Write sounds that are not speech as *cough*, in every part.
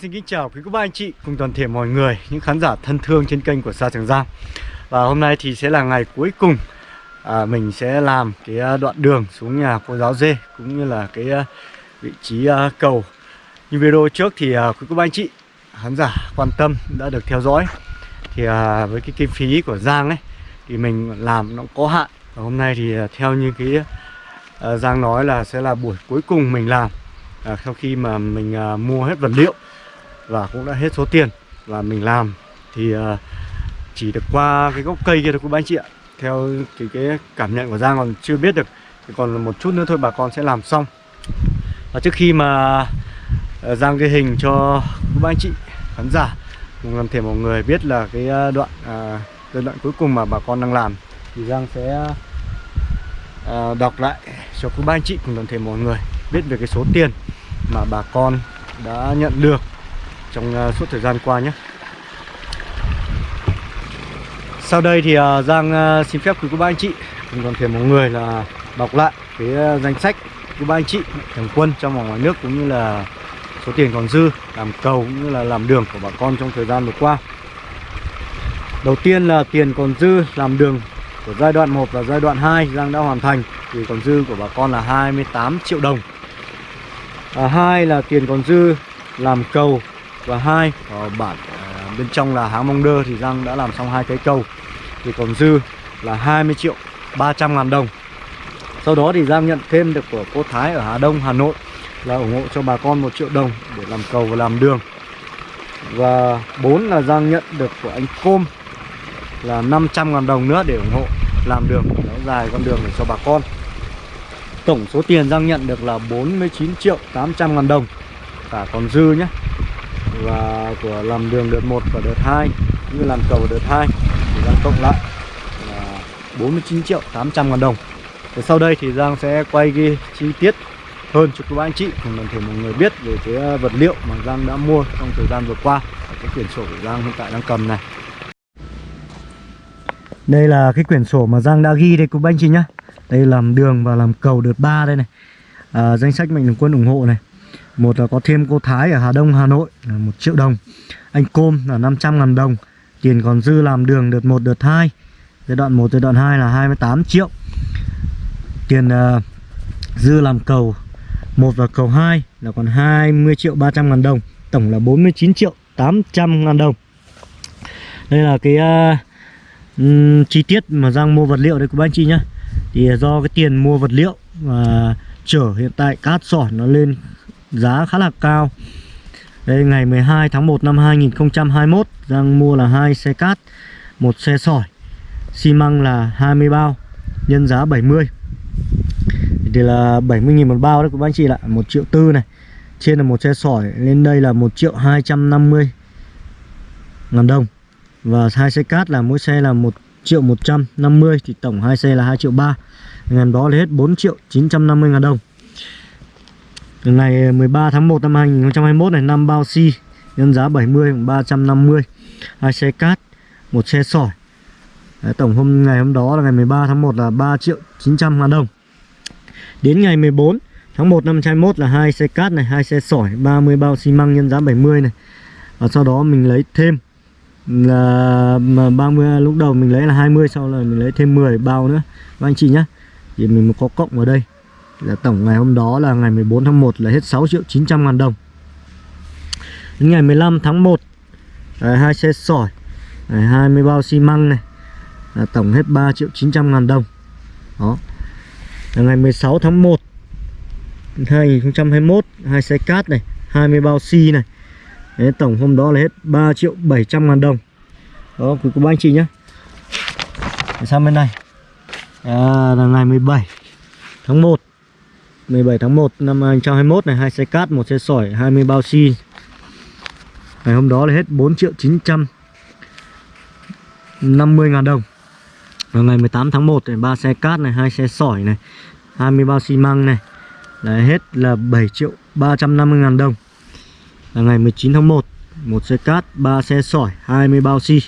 Xin kính chào quý cô bác anh chị cùng toàn thể mọi người Những khán giả thân thương trên kênh của Sa Trường Giang. Và hôm nay thì sẽ là ngày cuối cùng à, Mình sẽ làm cái à, đoạn đường xuống nhà cô giáo dê Cũng như là cái à, vị trí à, cầu. Như video trước thì à, quý cô bác anh chị Khán giả quan tâm đã được theo dõi. Thì à, với cái kinh phí của Giang ấy Thì mình làm nó có hạn. Và hôm nay thì à, theo như cái à, Giang nói là sẽ là buổi cuối cùng mình làm. À, sau khi mà mình à, mua hết vật liệu và cũng đã hết số tiền và mình làm. Thì ờ, chỉ được qua cái gốc cây kia thôi các anh chị ạ. Theo cái, cái cảm nhận của Giang còn chưa biết được thì còn một chút nữa thôi bà con sẽ làm xong. Và trước khi mà ờ, Giang ghi hình cho các anh chị khán giả cùng làm thể mọi người biết là cái ờ, đoạn à, giai đoạn cuối cùng mà bà con đang làm thì Giang sẽ à, đọc lại cho các anh chị cùng toàn thể mọi người biết về cái số tiền mà bà con đã nhận được trong uh, suốt thời gian qua nhé. Sau đây thì uh, Giang uh, xin phép quý cô bác anh chị cùng toàn thể mọi người là đọc lại cái uh, danh sách của ba anh chị thường quân trong và ngoài nước cũng như là số tiền còn dư làm cầu cũng như là làm đường của bà con trong thời gian vừa qua. Đầu tiên là tiền còn dư làm đường của giai đoạn 1 và giai đoạn 2 Giang đã hoàn thành. Thì còn dư của bà con là 28 triệu đồng. À, hai là tiền còn dư làm cầu và hai ờ, ở bản ờ, bên trong là háng mong đơ thì Giang đã làm xong hai cái cầu. Thì còn dư là 20 triệu 300 ngàn đồng. Sau đó thì Giang nhận thêm được của cô Thái ở Hà Đông, Hà Nội là ủng hộ cho bà con một triệu đồng để làm cầu và làm đường. Và bốn là Giang nhận được của anh Côm là 500 ngàn đồng nữa để ủng hộ làm đường, kéo dài con đường để cho bà con. Tổng số tiền Giang nhận được là 49 triệu 800 ngàn đồng. Cả còn dư nhé. Và của làm đường đợt 1 và đợt 2 Như làm cầu đợt 2 Thì Giang cộng lại là 49 triệu 800 ngàn đồng. Và sau đây thì Giang sẽ quay ghi chi tiết hơn cho các anh chị cùng toàn thể mọi người biết về cái à, vật liệu mà Giang đã mua trong thời gian vừa qua ở cái quyển sổ của Giang hiện tại đang cầm này. Đây là cái quyển sổ mà Giang đã ghi đây các anh chị nhá. Đây làm đường và làm cầu đợt 3 đây này. À, danh sách mạnh thường quân ủng hộ này một là có thêm cô Thái ở Hà Đông Hà Nội là 1 triệu đồng. Anh Côm là 500 ngàn đồng. Tiền còn dư làm đường đợt 1 đợt 2 giai đoạn 1 giai đoạn 2 là 28 triệu. Tiền uh, dư làm cầu 1 và cầu 2 là còn 20 triệu 300 ngàn đồng. Tổng là 49 triệu 800 ngàn đồng. Đây là cái uh, um, chi tiết mà Giang mua vật liệu đấy của anh chị nhá. Thì do cái tiền mua vật liệu và chở hiện tại cát sỏi nó lên giá khá là cao. Đây, ngày 12 tháng 1 năm 2021 Giang mua là hai xe cát, một xe sỏi, xi măng là 20 bao, nhân giá 70 thì là 70.000 một bao đấy của anh chị ạ 1 triệu tư này. Trên là một xe sỏi, lên đây là 1 triệu 250 ngàn đồng. Và hai xe cát là mỗi xe là 1 triệu 150 thì tổng hai xe là 2 triệu 3 ngàn đó là hết 4 triệu 950 ngàn đồng ngày 13 ờ, tháng 1 năm 2021 này 5 bao xi si, nhân giá 70 350 hai xe cát một xe sỏi. Đấy, tổng hôm ngày hôm đó là ngày 13 tháng 1 là 3 triệu 900 ngàn đồng. Đến ngày 14 tháng 1 năm 21 là hai xe cát này hai xe sỏi 30 bao xi măng nhân giá 70 này. Và sau đó mình lấy thêm là 30 lúc đầu mình lấy là 20 sau là mình lấy thêm 10 bao nữa. Các anh chị nhá thì mình có cộng vào đây là tổng ngày hôm đó là ngày 14 tháng 1 là hết 6 triệu 900 ngàn đồng. Đến ngày 15 tháng 1 đấy, à, hai xe sỏi à, 20 bao xi măng này là tổng hết 3 triệu 900 ngàn đồng. Đó. Là ngày 16 tháng 1 2021 hai xe cát này 20 bao xi này. Đấy, tổng hôm đó là hết 3 triệu 700 ngàn đồng. Đó quý cô bác anh chị nhé. Sang bên này. À, là ngày 17 tháng 1 17 tháng 1 năm 2021 này hai xe cát, một xe sỏi, 20 bao xi. Ngày hôm đó là hết 4 triệu 950 ngàn đồng. Và ngày 18 tháng 1 này ba xe cát này, hai xe sỏi này, 20 bao xi măng này là hết là 7 triệu 350 ngàn đồng Và ngày 19 tháng 1 một xe cát ba xe sỏi 20 bao xi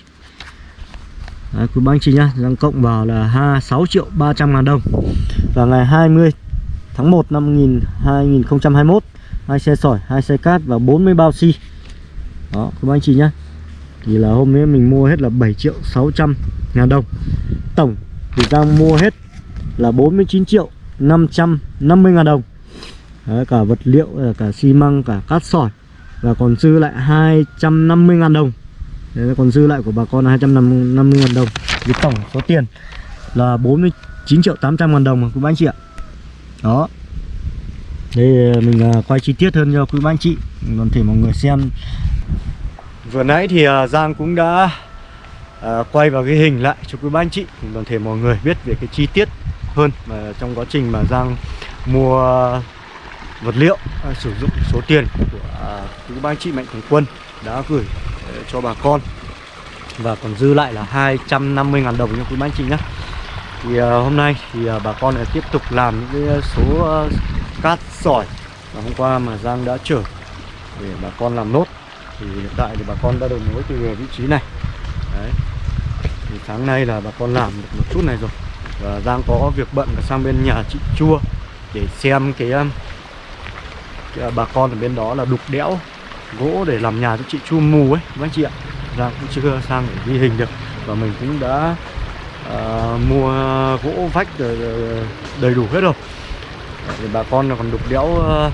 Đấy, quý bác anh chị nhá đang cộng vào là 26 triệu 300 ngàn đồng Và ngày 20 tháng 1 năm 2021 hai xe sỏi, hai xe cát và 40 bao xi. Đó các anh chị nhá. Thì là hôm nay mình mua hết là 7 triệu 600 ngàn đồng. Tổng thì Giang mua hết là 49 triệu 550 ngàn đồng. Đấy, cả vật liệu cả xi măng cả cát sỏi. Và còn dư lại 250 ngàn đồng. Đấy, là còn dư lại của bà con là 250 ngàn đồng. Thì tổng số tiền là 49 triệu 800 ngàn đồng quý anh chị ạ đó. Đây ờ, mình ờ, quay chi tiết hơn cho quý bác anh chị. Toàn thể mọi người xem. Vừa nãy thì ờ, Giang cũng đã quay vào cái hình lại cho quý bác anh chị. Toàn thể mọi người biết về cái chi tiết hơn mà trong quá trình mà Giang mua vật liệu sử dụng số tiền của quý bác anh chị mạnh thường quân đã gửi cho bà con. Và còn dư lại là 250.000 đồng cho quý bác anh chị nhé thì uh, hôm nay thì uh, bà con lại tiếp tục làm những cái à, số uh, cát sỏi mà hôm qua mà Giang đã chở để bà con làm nốt. Thì hiện tại thì bà con đã đầu mối từ vị trí này. Đấy. Thì sáng nay là bà con làm được một chút này rồi. Và Giang có việc bận là sang bên nhà chị Chua để xem cái, cái bà con ở bên đó là đục đẽo gỗ để làm nhà cho chị chua mù ấy. Các anh chị ạ. Giang cũng chưa sang để ghi hình được. Và mình cũng đã uh, mua gỗ vách đầy đủ hết rồi. Thì bà con còn đục đẽo uh,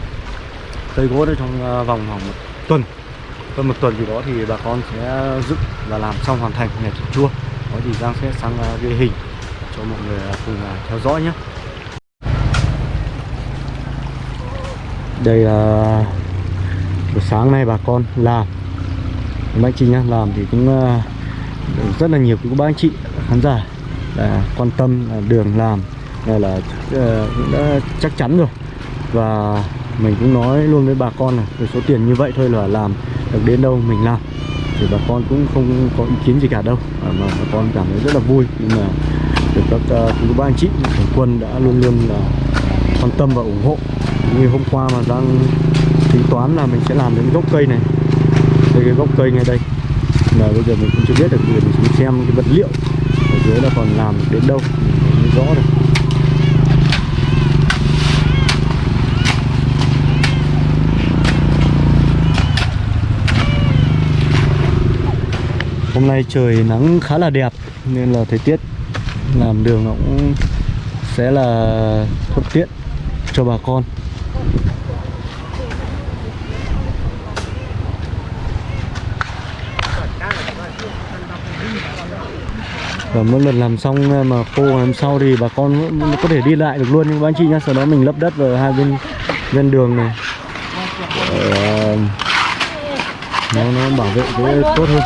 cây gỗ đây trong uh, vòng khoảng một tuần. Hơn một tuần gì đó thì bà con sẽ dựng và làm xong hoàn thành nhà chị chua. Có gì Giang sẽ sang uh, ghi hình cho mọi người cùng uh, theo dõi nhé. Đây là buổi sáng nay bà con làm. Bác chị nhá làm thì cũng rất là nhiều các bác anh chị khán giả là quan tâm là đường làm này là ờ, cũng đã chắc chắn rồi. Và mình cũng nói luôn với bà con là với số tiền như vậy thôi là làm được đến đâu mình làm. Thì bà con cũng không có ý kiến gì cả đâu. À, mà bà con cảm thấy rất là vui nhưng mà được các ờ, uh, ba anh chị thường quân đã luôn luôn là quan tâm và ủng hộ. Như hôm qua mà đang tính toán là mình sẽ làm đến gốc cây này. Đây cái gốc cây ngay đây. Là bây giờ mình cũng chưa biết được mình xem cái vật liệu dưới là còn làm đến đâu, mình rõ được. Hôm nay trời nắng khá là đẹp nên là thời tiết làm đường nó cũng sẽ là thuận tiện cho bà con và mỗi lần làm xong ờ, mà khô làm sau thì bà con có thể đi lại được luôn. Nhưng các anh chị nhá sau đó mình lấp đất vào hai bên bên đường này. Để, ờ, nó nó bảo vệ cái tốt hơn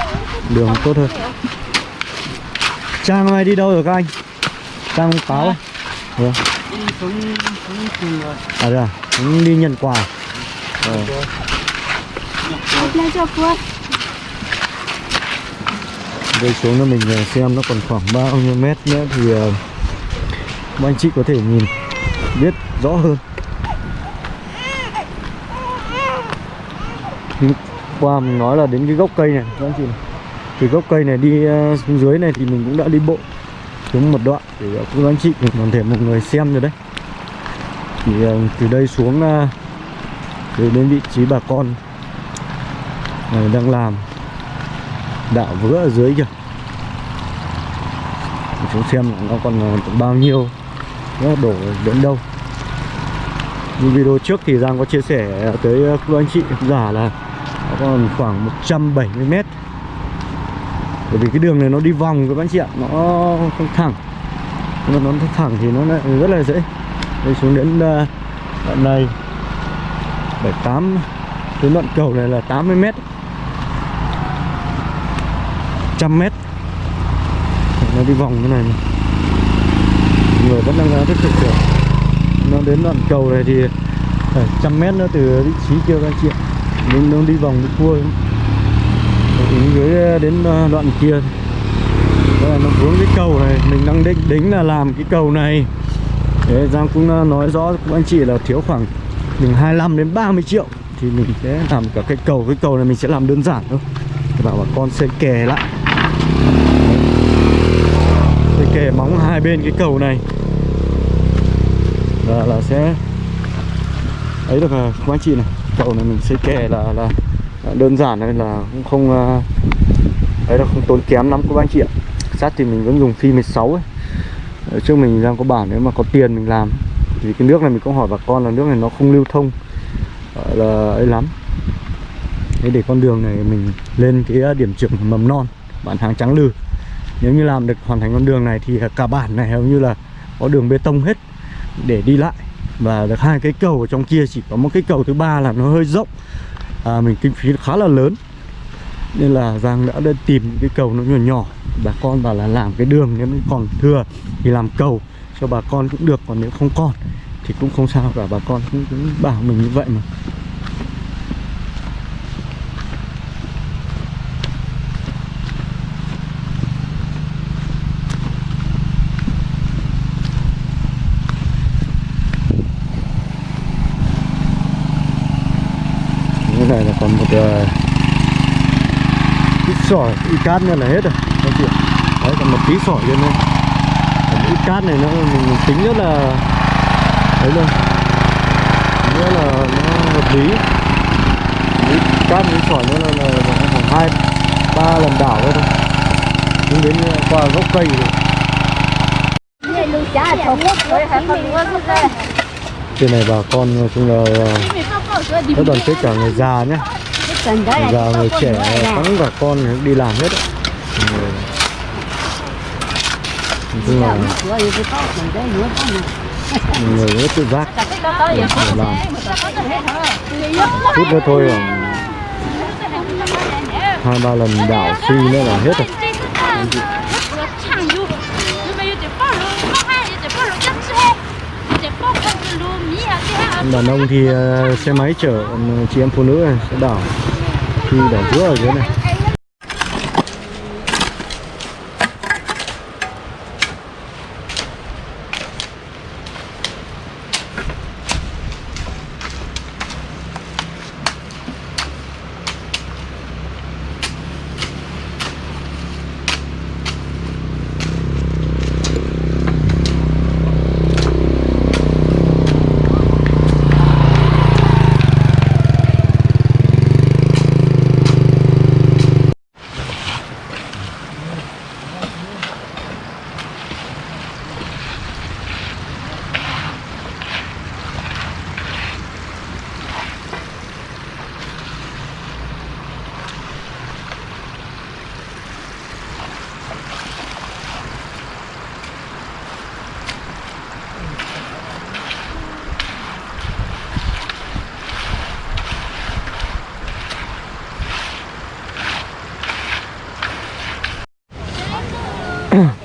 đường tốt hơn. Trang này đi đâu rồi các anh? Trang táo à. Vâng À đây à? Đi nhận quà. Ờ. Đây xuống cho mình ờ, xem nó còn khoảng bao nhiêu mét nữa thì uh, anh chị có thể nhìn biết rõ hơn. Qua mình nói là đến cái gốc cây này các anh chị này. Từ gốc cây này đi ờ, xuống dưới này thì mình cũng đã đi bộ xuống một đoạn để các anh chị mình còn thể một người xem rồi đấy. Thì từ đây xuống từ đến vị trí bà con này đang làm đạo vữa ở dưới kìa. Chúng xem nó còn ờ, bao nhiêu. Nó đổ đến đâu. Như video trước thì Giang có chia sẻ tới ờ, các anh chị giả là nó còn khoảng 170 mét. Bởi vì cái đường này nó đi vòng các anh chị ạ, nó không thẳng. Nhưng mà nó thẳng thì nó lại rất là dễ. Đây xuống đến ờ, đoạn này. 78 cái đoạn cầu này là 80 mét. 100 mét. Nó đi vòng như này, này. người vẫn đang rất thực được. Nó đến đoạn cầu này thì trăm mét nữa từ vị trí kia các anh chị ạ. Nên nó đi vòng đi cua xuống dưới ờ, đến ờ, đoạn kia. Đây là nó vướng cái cầu này. Mình đang định đính là làm cái cầu này. Thế Giang cũng ờ, nói rõ cũng anh chị là thiếu khoảng từ 25 đến 30 triệu. Thì mình sẽ làm cả cái cầu. Cái cầu này mình sẽ làm đơn giản thôi. Bảo bà con sẽ kè lại. Móng hai bên cái cầu này. Là, là sẽ ấy được à, các anh chị này cầu này mình sẽ kè là là đơn giản nên là cũng không à, ấy là không tốn kém lắm các anh chị ạ. Sắt thì mình vẫn dùng phi 16 ấy. Ở trước mình đang có bản nếu mà có tiền mình làm. Vì cái nước này mình cũng hỏi bà con là nước này nó không lưu thông. Là ấy lắm. Để con đường này mình lên cái điểm trường mầm non bản hàng trắng lư nếu như làm được hoàn thành con đường này thì cả bản này hầu như là có đường bê tông hết để đi lại. Và được hai cái cầu ở trong kia chỉ có một cái cầu thứ ba là nó hơi rộng. À, mình kinh phí khá là lớn. Nên là Giang đã đi tìm cái cầu nó nhỏ nhỏ. Bà con bảo là làm cái đường nếu còn thừa thì làm cầu cho bà con cũng được còn nếu không còn thì cũng không sao cả. Bà con cũng, cũng bảo mình như vậy mà cái này là còn một uh, ít sỏi ít cát nữa là hết rồi. Anh chị đấy còn một tí sỏi lên đây còn ít cát này nó mình, mình tính rất là đấy luôn. Rất là nó hợp lý. Ít cát ít sỏi nữa là, là, khoảng hai ba lần đảo thôi nhưng đến qua gốc cây rồi trên này bà con nói chung là rất đoàn kết cả người già nhé già người trẻ thắng cả con đi làm hết chung là người rất tự giác làm. chút nữa thôi à. hai ba lần đảo suy nữa là hết rồi. Đàn ông thì ờ, xe máy chở chị em phụ nữ sẽ đảo khi đảo giữa ở dưới này.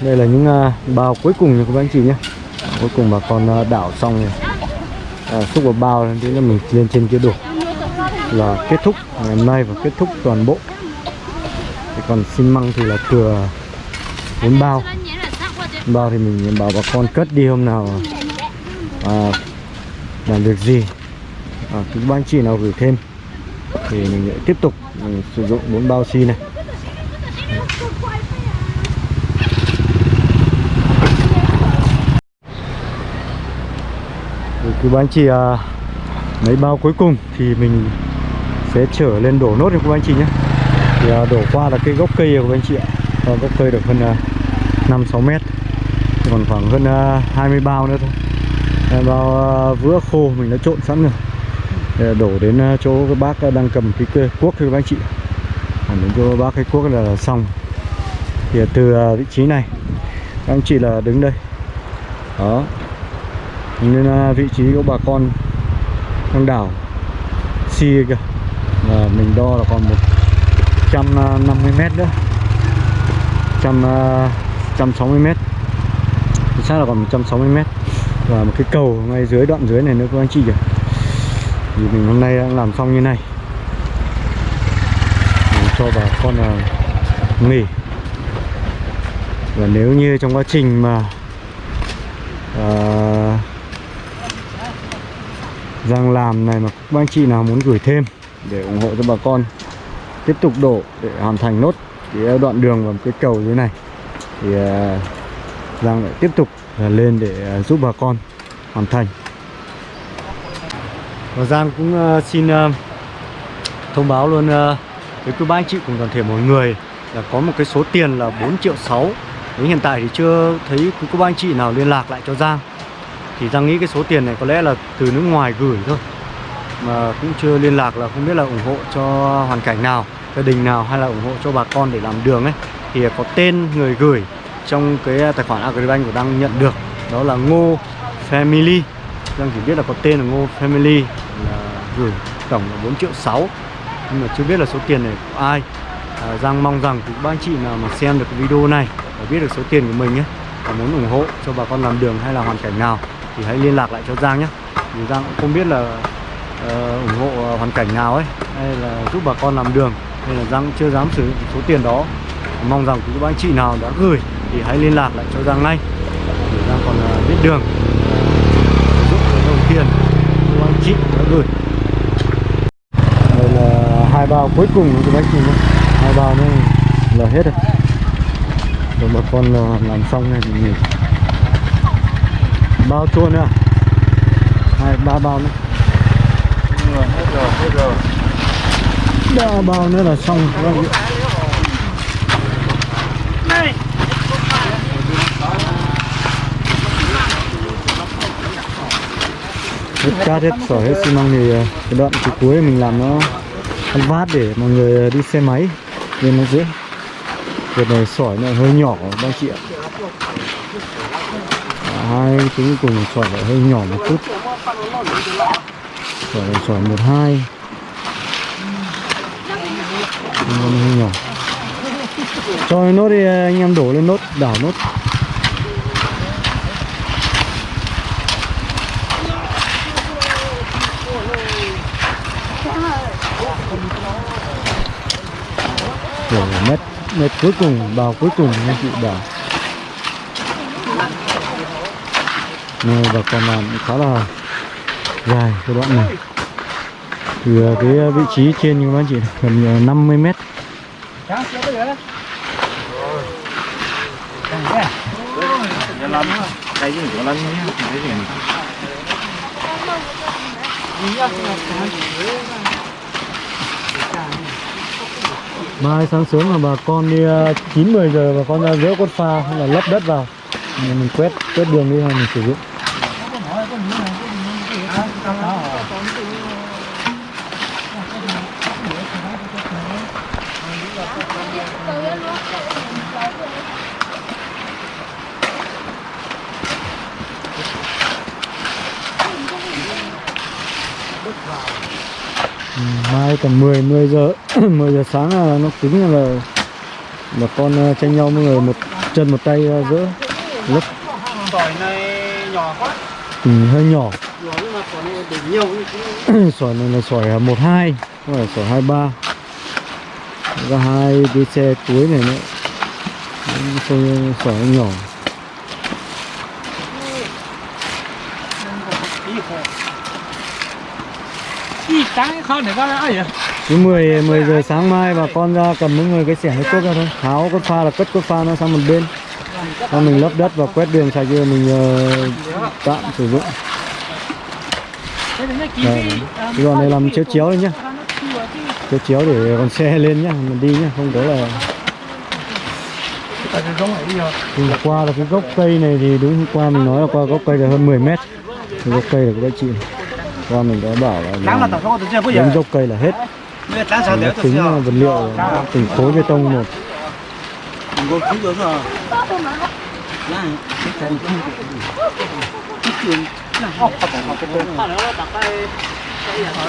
Đây là những à, bao cuối cùng nha các anh chị nhé. Cuối cùng bà con à, đảo xong rồi. À, xúc vào bao thì là mình lên trên kia đổ. Là kết thúc ngày hôm nay và kết thúc toàn bộ. Thì còn xi măng thì là thừa bốn bao. Bao thì mình bảo bà con cất đi hôm nào à, làm việc gì. À, các anh chị nào gửi thêm thì mình sẽ tiếp tục mình sử dụng bốn bao xi này. Thì cứ bán chị à, mấy bao cuối cùng thì mình sẽ trở lên đổ nốt cho các anh chị nhé. Thì à, đổ qua là cái gốc cây của các anh chị ạ. À, gốc cây được hơn à, 5 6 mét. Còn khoảng hơn à, 20 bao nữa thôi. À, bao à, vữa khô mình đã trộn sẵn rồi. À, đổ đến à, chỗ cái bác đang cầm cái cái cuốc cho các anh chị à, đến chỗ bác cái cuốc là, là xong. Thì à, từ à, vị trí này các anh chị là đứng đây. Đó nên vị trí của bà con đang đảo xi kìa. Là mình đo là còn 150 à, mét nữa. 100, 160 à, mét. Chính xác là còn 160 mét. Và một cái cầu ngay dưới đoạn dưới này nữa các anh chị kìa. Thì mình hôm nay đang làm xong như này. Để cho bà con là nghỉ. Và nếu như trong quá trình mà à, Giang làm này mà các anh chị nào muốn gửi thêm để ủng hộ cho bà con, tiếp tục đổ để hoàn thành nốt cái ờ, đoạn đường và một cái cầu dưới này. Thì ờ, Giang lại tiếp tục ờ, lên để giúp bà con hoàn thành. Và Giang cũng xin thông báo luôn với quý ba anh chị cùng toàn thể mọi người là có một cái số tiền là 4 triệu 6 Đến hiện tại thì chưa thấy quý cô anh chị nào liên lạc lại cho Giang. Thì Giang nghĩ cái số tiền này có lẽ là từ nước ngoài gửi thôi. Mà cũng chưa liên lạc là không biết là ủng hộ cho hoàn cảnh nào Gia đình nào hay là ủng hộ cho bà con để làm đường ấy. Thì có tên người gửi trong cái à, tài khoản Agribank của đang nhận được. Đó là Ngô Family. Giang chỉ biết là có tên là Ngô Family là gửi tổng là 4 triệu 6 Nhưng mà chưa biết là số tiền này của ai. À, Giang mong rằng các ba anh chị nào mà xem được cái video này và biết được số tiền của mình ấy và muốn ủng hộ cho bà con làm đường hay là hoàn cảnh nào thì hãy liên lạc lại cho Giang nhé. Vì Giang cũng không biết là uh, ủng hộ hoàn cảnh nào ấy hay là giúp bà con làm đường. Nên là Giang cũng chưa dám sử dụng số tiền đó. Mong rằng quý anh chị nào đã gửi thì hãy liên lạc lại cho Giang ngay. Để Giang còn uh, biết đường. Giúp dụng cái đồng tiền quý anh chị đã gửi. Đây là hai bao cuối cùng của các anh chị nhé. Hai bao này là hết rồi. Rồi bà con ờ, làm xong này thì nghỉ bao chua nữa. Hai, ba bao nữa. Hết rồi hết rồi ba bao nữa là xong. Vâng. hết cát hết sỏi, hết xi măng thì ờ, cái đoạn từ cuối mình làm nó ăn vát để mọi người ờ, đi xe máy. Nên nó dễ việc này sỏi này hơi nhỏ các chị ạ hai trứng cùng sỏi lại hơi nhỏ một chút. Sỏi sỏi một hai. Hơi nhỏ. Cho nốt đi, anh em đổ lên nốt, đảo nốt. Đổ mét mét cuối cùng bào cuối cùng, anh chị bảo. Nên bà con làm khá là dài cái đoạn này. Từ à, cái à, vị trí trên như các chỉ chị gần à, 50 mét. Mai sáng sớm là bà con đi ờ, chín mười giờ bà con ra dỡ con pha hay là lấp đất vào. Mình, mình quét quét đường đi hay mình sử dụng. Mai tầm 10 10 giờ *clears throat* 10 giờ sáng là nó tính là bà con ờ, tranh nhau mọi người một chân một tay dỡ lấp sỏi này nhỏ quá. Ừ, hơi nhỏ. Sỏi này thế. *clears throat* Sỏi là sỏi 12 không phải sỏi 23 ra hai cái xe cuối này nữa. Sỏi nhỏ đi sáng khó để có ai vậy? Cứ 10 10 giờ sáng mai bà con ra cầm những người cái xẻng cái cuốc ra thôi. Tháo cốt pha là cất cốt pha nó sang một bên. Xong mình lấp đất và quét đường sạch chưa mình ờ, tạm sử dụng. Đấy. cái đoạn này làm chiếu chiếu đấy nhá. chiếu chiếu để còn xe lên nhá mình đi nhá không có là Hôm qua là cái gốc cây này thì đúng hôm qua mình nói là qua gốc cây là hơn 10 mét. Gốc cây là của các chị qua mình đã bảo là đến gốc cây là hết. Tính vật liệu từng khối bê tông một.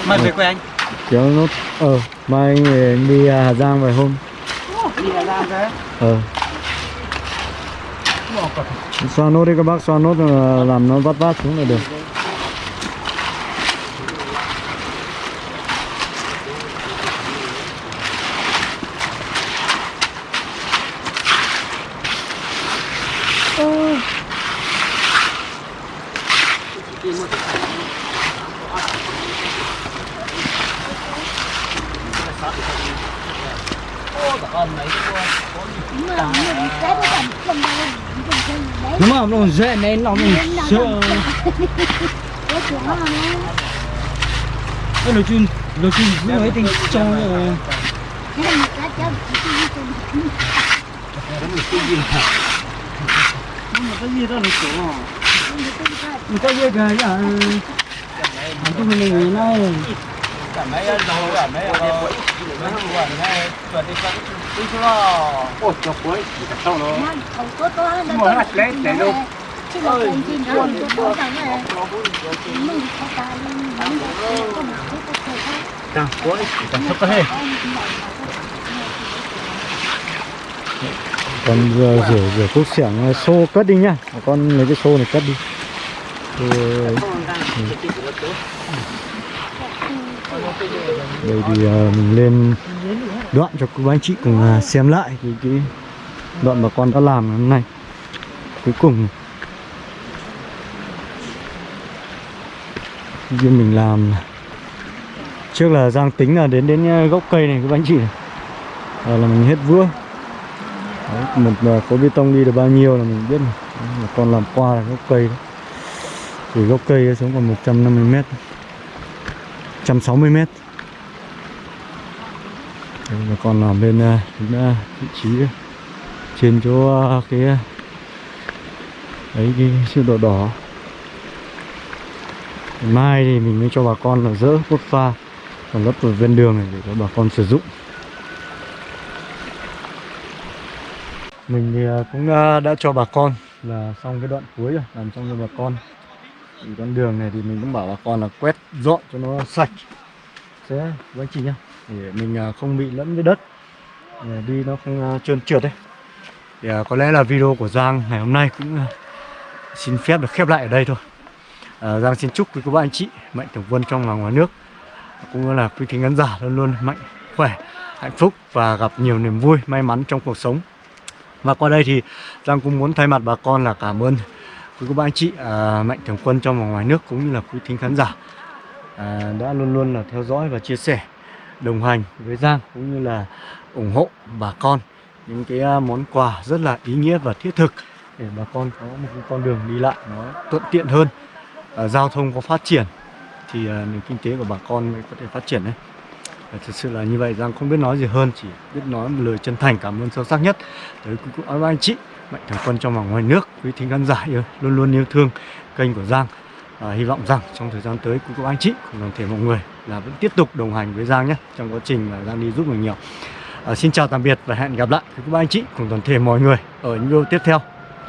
Mày về quê anh. Kéo nốt ờ mai anh về anh đi à, Hà Giang vài hôm. Đi Hà Giang thế ờ. Xoa nốt đi các bác xoa nốt là làm nó vắt vát xuống là được Đúng không? Nó nên nó sợ Cái nói chung Đôi khi cũng ấy tình trong rồi. Nhưng mà cái gì đó là chỗ à Mình có gì kìa à Này này buồn Càng cuối, càng sắp tới Còn giờ rửa rửa cuốc xẻng xô cất đi nhá con lấy cái xô này cất đi Thì. Đây thì ờ, mình lên đoạn cho các anh chị cùng ờ, xem lại cái, cái đoạn bà con đã làm hôm nay Cuối cùng Như mình làm Trước là Giang tính là đến đến ờ, gốc cây này các anh chị này. À, là mình hết vữa. Đấy, một ờ, khối bê tông đi được bao nhiêu là mình biết này. Đấy, con làm qua là gốc cây đấy. thì gốc cây xuống còn 150 mét. 160 mét. Đấy, mà còn làm bên ờ, đến, uh, ờ, vị trí trên chỗ uh, cái ấy cái sự đỏ đỏ mai thì mình mới cho bà con là dỡ cốt pha, còn lấp ở ven đường này để cho bà con sử dụng. Mình thì à, cũng à, đã cho bà con là xong cái đoạn cuối rồi, làm xong cho bà con. Thì con đường này thì mình cũng bảo bà con là quét dọn cho nó sạch. Sẽ với anh chị nhá để mình à, không bị lẫn với đất. Để đi nó không trơn trượt đấy thì có lẽ là video của Giang ngày hôm nay cũng xin phép được khép lại ở đây thôi. Ờ, Giang xin chúc quý cô bác anh chị mạnh thường quân trong và ngoài nước cũng như là quý thính khán giả luôn luôn mạnh khỏe hạnh phúc và gặp nhiều niềm vui may mắn trong cuộc sống. Và qua đây thì Giang cũng muốn thay mặt bà con là cảm ơn quý cô bác anh chị à, mạnh thường quân trong và ngoài nước cũng như là quý thính khán giả à, đã luôn luôn là theo dõi và chia sẻ đồng hành với Giang cũng như là ủng hộ bà con những cái à, món quà rất là ý nghĩa và thiết thực để bà con có một con đường đi lại nó thuận tiện hơn. Ờ, giao thông có phát triển thì ờ, nền kinh tế của bà con mới có thể phát triển đấy. Và thực sự là như vậy Giang không biết nói gì hơn chỉ biết nói một lời chân thành cảm ơn sâu sắc nhất tới quý cô à, anh chị mạnh thường quân trong và ngoài nước quý thính khán giả yêu, luôn luôn yêu thương kênh của Giang. À, hy vọng rằng trong thời gian tới quý cô anh chị cùng toàn thể mọi người là vẫn tiếp tục đồng hành với Giang nhé trong quá trình mà Giang đi giúp mình nhiều. À, xin chào tạm biệt và hẹn gặp lại quý cô anh chị cùng toàn thể mọi người ở những video tiếp theo.